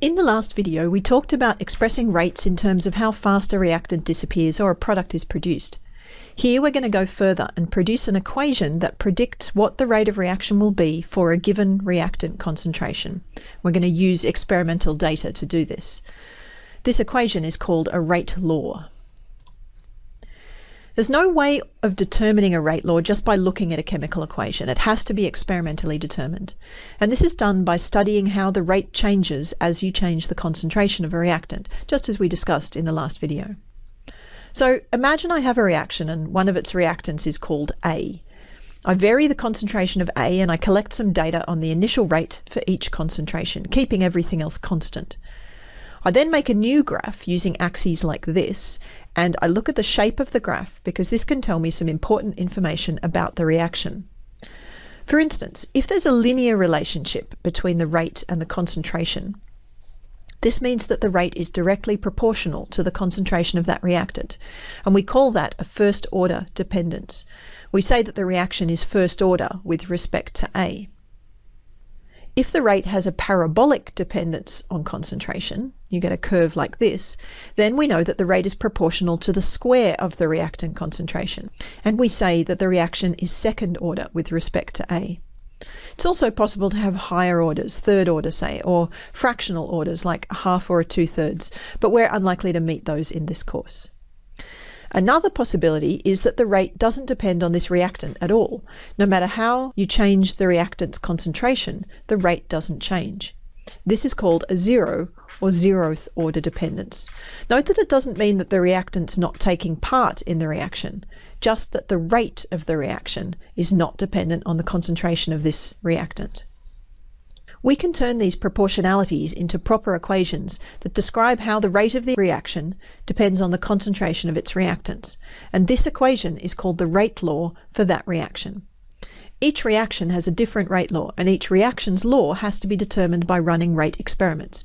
In the last video, we talked about expressing rates in terms of how fast a reactant disappears or a product is produced. Here we're going to go further and produce an equation that predicts what the rate of reaction will be for a given reactant concentration. We're going to use experimental data to do this. This equation is called a rate law. There's no way of determining a rate law just by looking at a chemical equation. It has to be experimentally determined. And this is done by studying how the rate changes as you change the concentration of a reactant, just as we discussed in the last video. So imagine I have a reaction and one of its reactants is called A. I vary the concentration of A and I collect some data on the initial rate for each concentration, keeping everything else constant. I then make a new graph using axes like this, and I look at the shape of the graph because this can tell me some important information about the reaction. For instance, if there's a linear relationship between the rate and the concentration, this means that the rate is directly proportional to the concentration of that reactant, and we call that a first order dependence. We say that the reaction is first order with respect to A. If the rate has a parabolic dependence on concentration, you get a curve like this, then we know that the rate is proportional to the square of the reactant concentration. And we say that the reaction is second order with respect to A. It's also possible to have higher orders, third order say, or fractional orders like a half or a two-thirds, but we're unlikely to meet those in this course. Another possibility is that the rate doesn't depend on this reactant at all. No matter how you change the reactant's concentration, the rate doesn't change. This is called a zero or zeroth order dependence. Note that it doesn't mean that the reactant's not taking part in the reaction, just that the rate of the reaction is not dependent on the concentration of this reactant. We can turn these proportionalities into proper equations that describe how the rate of the reaction depends on the concentration of its reactants, and this equation is called the rate law for that reaction. Each reaction has a different rate law, and each reaction's law has to be determined by running rate experiments.